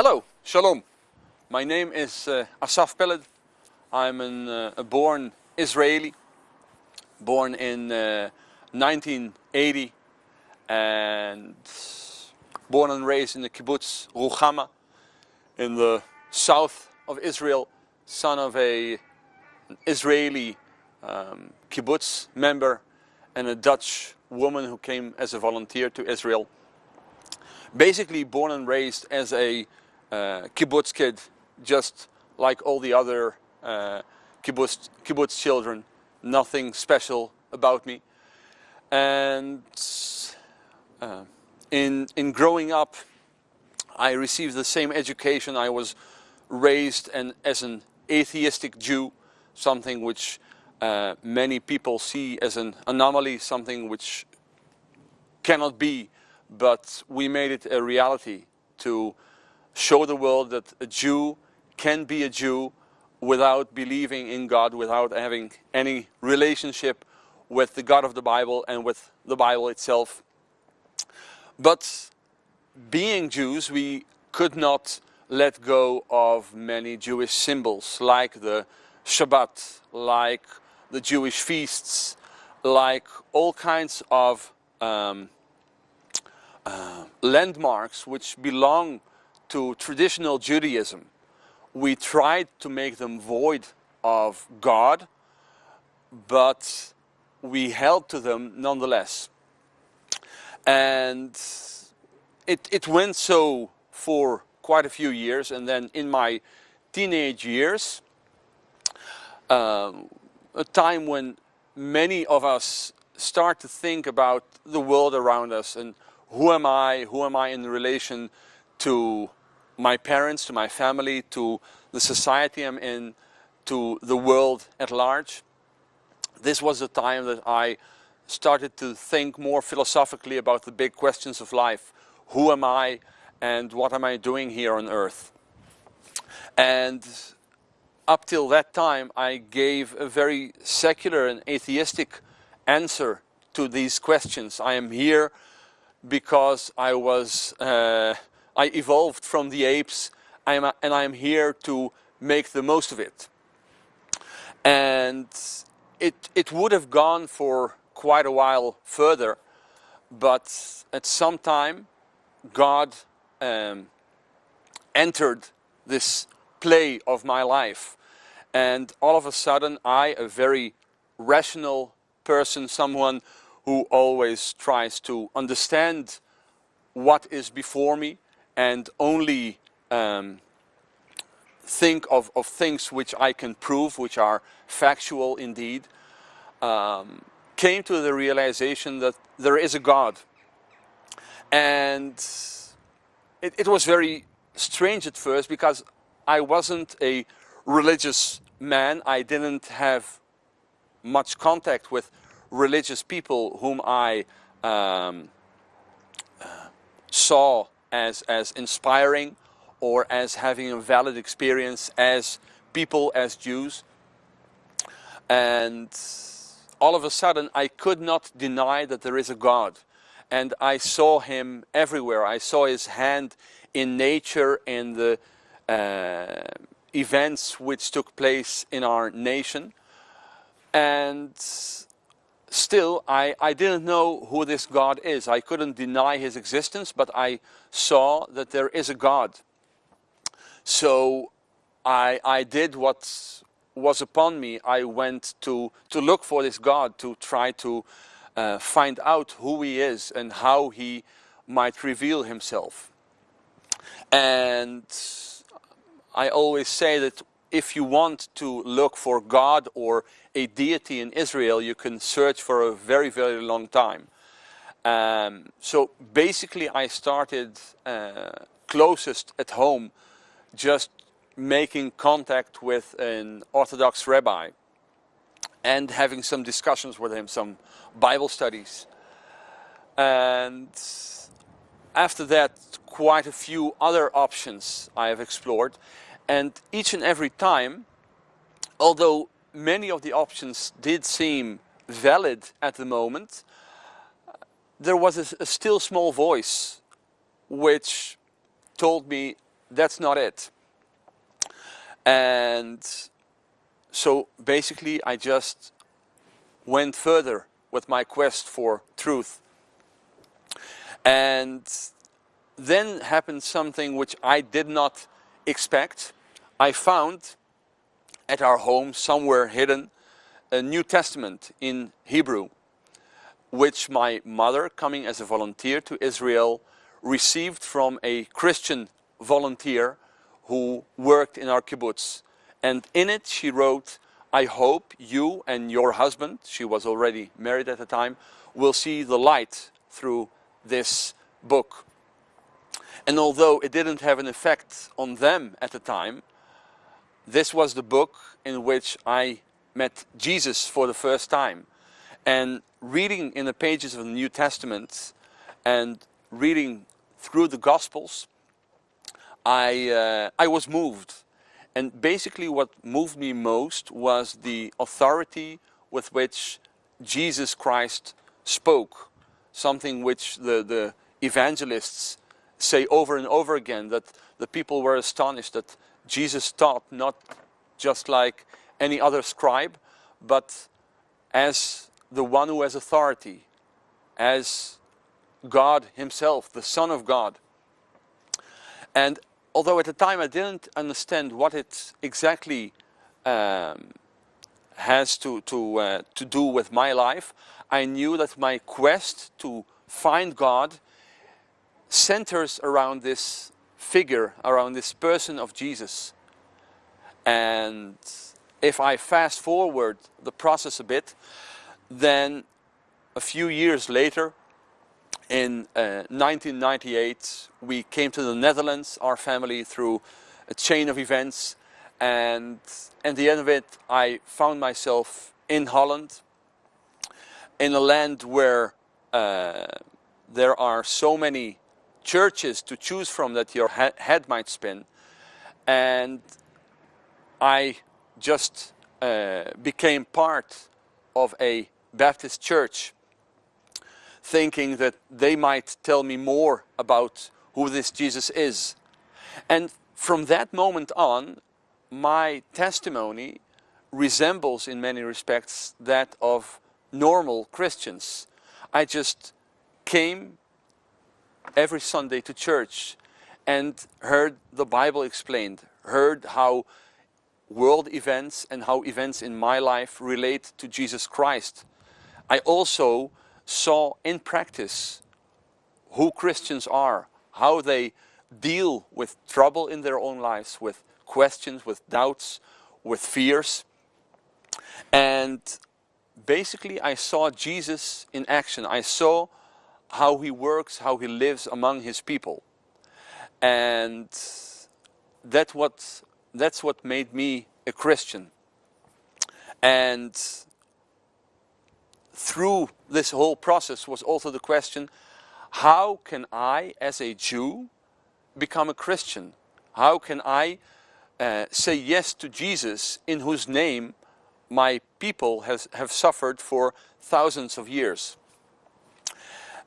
Hello, Shalom. My name is uh, Asaf Peled. I'm an, uh, a born Israeli, born in uh, 1980 and born and raised in the kibbutz Ruchama in the south of Israel, son of a, an Israeli um, kibbutz member and a Dutch woman who came as a volunteer to Israel. Basically born and raised as a kibbutz kid, just like all the other uh, kibbutz, kibbutz children. Nothing special about me. And uh, in, in growing up, I received the same education. I was raised and as an atheistic Jew, something which uh, many people see as an anomaly, something which cannot be, but we made it a reality to show the world that a Jew can be a Jew without believing in God, without having any relationship with the God of the Bible and with the Bible itself. But being Jews, we could not let go of many Jewish symbols like the Shabbat, like the Jewish feasts, like all kinds of um, uh, landmarks which belong to traditional Judaism. We tried to make them void of God, but we held to them nonetheless. And it, it went so for quite a few years and then in my teenage years, um, a time when many of us start to think about the world around us and who am I, who am I in relation to my parents, to my family, to the society I'm in, to the world at large. This was the time that I started to think more philosophically about the big questions of life. Who am I and what am I doing here on earth? And up till that time I gave a very secular and atheistic answer to these questions. I am here because I was uh, I evolved from the apes I am, and I am here to make the most of it. And it, it would have gone for quite a while further, but at some time God um, entered this play of my life. And all of a sudden I, a very rational person, someone who always tries to understand what is before me, and only um, think of, of things which I can prove, which are factual indeed, um, came to the realization that there is a God. And it, it was very strange at first because I wasn't a religious man. I didn't have much contact with religious people whom I um, uh, saw as, as inspiring or as having a valid experience as people, as Jews. And all of a sudden I could not deny that there is a God. And I saw him everywhere. I saw his hand in nature, in the uh, events which took place in our nation. And still, I, I didn't know who this God is. I couldn't deny his existence, but I saw that there is a God. So I, I did what was upon me. I went to, to look for this God, to try to uh, find out who he is and how he might reveal himself. And I always say that if you want to look for God or a deity in Israel, you can search for a very, very long time. Um, so basically I started uh, closest at home, just making contact with an Orthodox rabbi and having some discussions with him, some Bible studies. And after that, quite a few other options I have explored. And each and every time, although many of the options did seem valid at the moment, there was a, a still small voice which told me that's not it. And so basically I just went further with my quest for truth. And then happened something which I did not expect. I found at our home somewhere hidden a New Testament in Hebrew which my mother, coming as a volunteer to Israel, received from a Christian volunteer who worked in our kibbutz. And in it she wrote, I hope you and your husband, she was already married at the time, will see the light through this book. And although it didn't have an effect on them at the time, this was the book in which I met Jesus for the first time. And reading in the pages of the New Testament and reading through the Gospels, I, uh, I was moved. And basically what moved me most was the authority with which Jesus Christ spoke. Something which the, the evangelists say over and over again, that the people were astonished that Jesus taught not just like any other scribe, but as the one who has authority, as God himself, the Son of God. And although at the time I didn't understand what it exactly um, has to, to, uh, to do with my life, I knew that my quest to find God centers around this figure, around this person of Jesus. And if I fast forward the process a bit, then a few years later, in uh, 1998, we came to the Netherlands, our family, through a chain of events. And at the end of it, I found myself in Holland, in a land where uh, there are so many churches to choose from that your head might spin. And I just uh, became part of a Baptist church thinking that they might tell me more about who this Jesus is. And from that moment on, my testimony resembles in many respects that of normal Christians. I just came every Sunday to church and heard the Bible explained, heard how world events and how events in my life relate to Jesus Christ. I also saw in practice who Christians are, how they deal with trouble in their own lives, with questions, with doubts, with fears. And basically I saw Jesus in action. I saw how he works, how he lives among his people. And that what, that's what made me a Christian. And through this whole process was also the question, how can I, as a Jew, become a Christian? How can I uh, say yes to Jesus in whose name my people has, have suffered for thousands of years?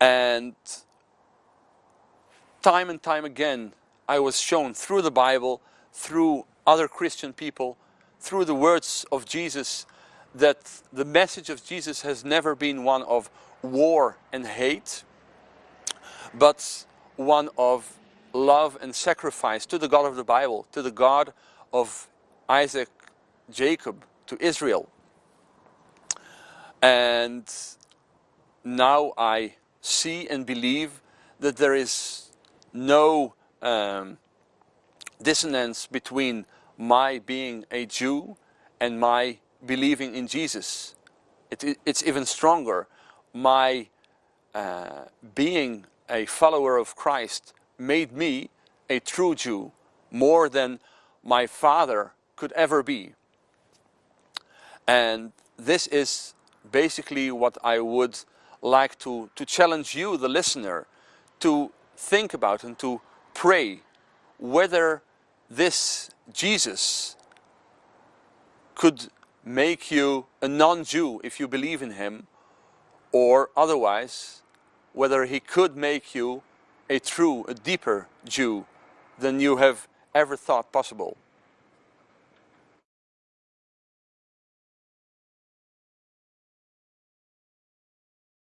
And time and time again, I was shown through the Bible, through other Christian people, through the words of Jesus, that the message of Jesus has never been one of war and hate, but one of love and sacrifice to the God of the Bible, to the God of Isaac, Jacob, to Israel. And now I see and believe that there is no um, dissonance between my being a Jew and my believing in Jesus. It, it's even stronger. My uh, being a follower of Christ made me a true Jew more than my father could ever be. And this is basically what I would like to, to challenge you, the listener, to think about and to pray whether this Jesus could make you a non-Jew if you believe in him, or otherwise, whether he could make you a true, a deeper Jew than you have ever thought possible.